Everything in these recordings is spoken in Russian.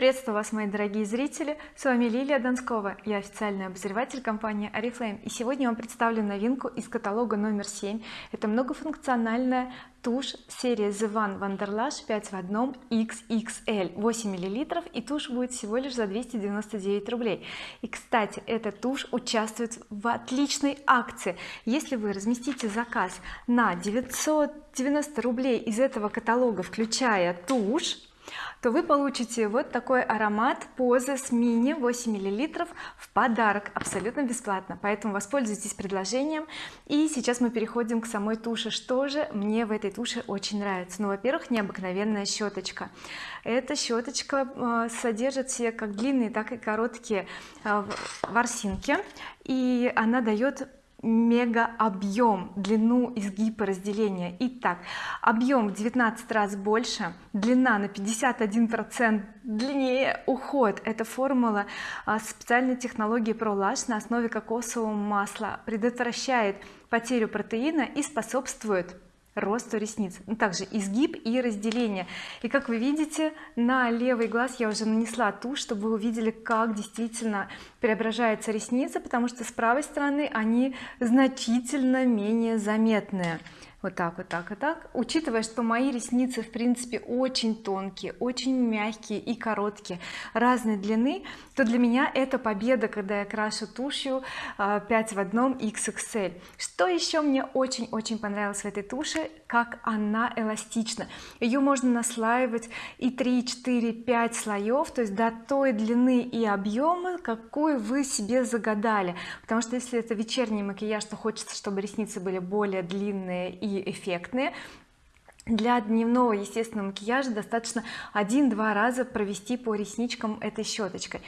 приветствую вас мои дорогие зрители. С вами Лилия Донскова я официальный обозреватель компании oriflame и сегодня вам представлю новинку из каталога номер 7 это многофункциональная тушь серии The One Wanderlash 5 в одном XXL 8 миллилитров и тушь будет всего лишь за 299 рублей. И кстати эта тушь участвует в отличной акции. Если вы разместите заказ на 990 рублей из этого каталога включая тушь то вы получите вот такой аромат поза с мини 8 миллилитров в подарок абсолютно бесплатно. Поэтому воспользуйтесь предложением. И сейчас мы переходим к самой туши что же мне в этой туше очень нравится? Ну во-первых необыкновенная щеточка. Эта щеточка э, содержит все как длинные так и короткие э, ворсинки. И она дает мега объем длину изгиба разделения итак объем в 19 раз больше длина на 51 процент длиннее. Уход это формула а, специальной технологии ProLash на основе кокосового масла. Предотвращает потерю протеина и способствует росту ресниц. Ну, также изгиб и разделение. И как вы видите на левый глаз я уже нанесла тушь чтобы вы увидели как действительно преображается ресница потому что с правой стороны они значительно менее заметные. Вот так вот так вот так. Учитывая что мои ресницы в принципе очень тонкие очень мягкие и короткие разной длины то для меня это победа когда я крашу тушью 5 а, в одном XXL что еще мне очень-очень понравилось в этой туше как она эластична. Ее можно наслаивать и 3 4 5 слоев то есть до той длины и объема какую вы себе загадали? Потому что если это вечерний макияж то хочется чтобы ресницы были более длинные и эффектные. Для дневного естественного макияжа достаточно один-два раза провести по ресничкам этой щеточкой.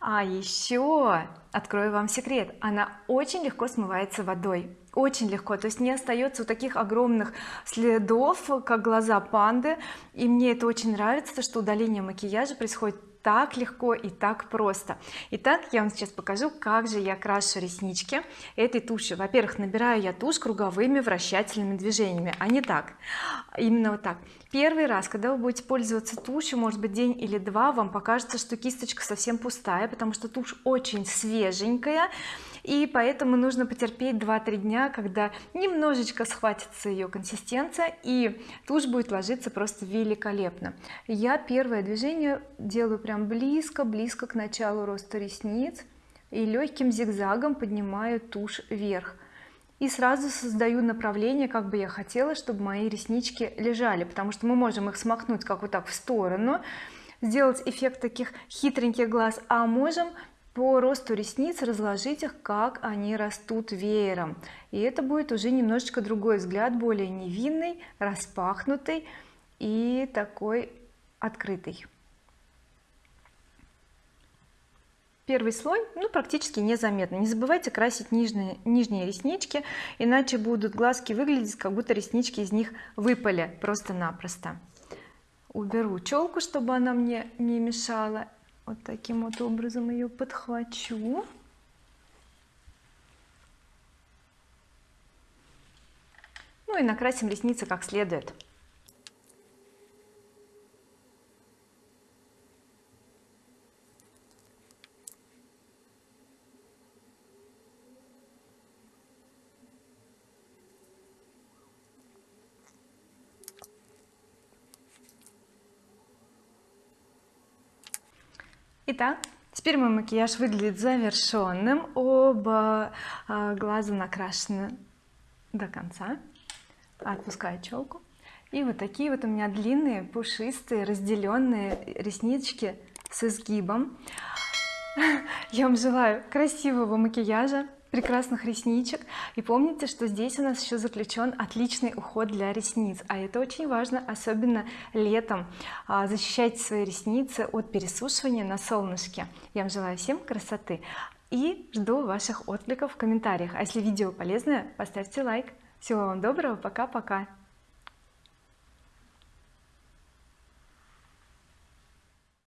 А еще открою вам секрет. Она очень легко смывается водой очень легко. То есть не остается вот таких огромных следов как глаза панды. И мне это очень нравится что удаление макияжа происходит так легко и так просто. Итак я вам сейчас покажу как же я крашу реснички этой тушью. Во-первых набираю я тушь круговыми вращательными движениями а не так. Именно вот так. Первый раз когда вы будете пользоваться тушью может быть день или два вам покажется что кисточка совсем пустая потому что тушь очень свеженькая и поэтому нужно потерпеть 2-3 дня когда немножечко схватится ее консистенция и тушь будет ложиться просто великолепно. Я первое движение делаю прям близко близко к началу роста ресниц и легким зигзагом поднимаю тушь вверх. И сразу создаю направление как бы я хотела чтобы мои реснички лежали потому что мы можем их смахнуть как вот так в сторону сделать эффект таких хитреньких глаз а можем по росту ресниц разложить их как они растут веером. И это будет уже немножечко другой взгляд более невинный распахнутый и такой открытый. Первый слой ну практически незаметно. Не забывайте красить нижние нижние реснички иначе будут глазки выглядеть как будто реснички из них выпали просто-напросто. Уберу челку чтобы она мне не мешала вот таким вот образом ее подхвачу. Ну и накрасим ресницы как следует Итак, теперь мой макияж выглядит завершенным оба а, глаза накрашены до конца. Отпускаю челку. И вот такие вот у меня длинные пушистые разделенные реснички с изгибом. Я вам желаю красивого макияжа прекрасных ресничек. И помните что здесь у нас еще заключен отличный уход для ресниц. А это очень важно особенно летом. А, защищайте свои ресницы от пересушивания на солнышке. Я вам желаю всем красоты и жду ваших откликов в комментариях. А если видео полезное поставьте лайк. Всего вам доброго. Пока-пока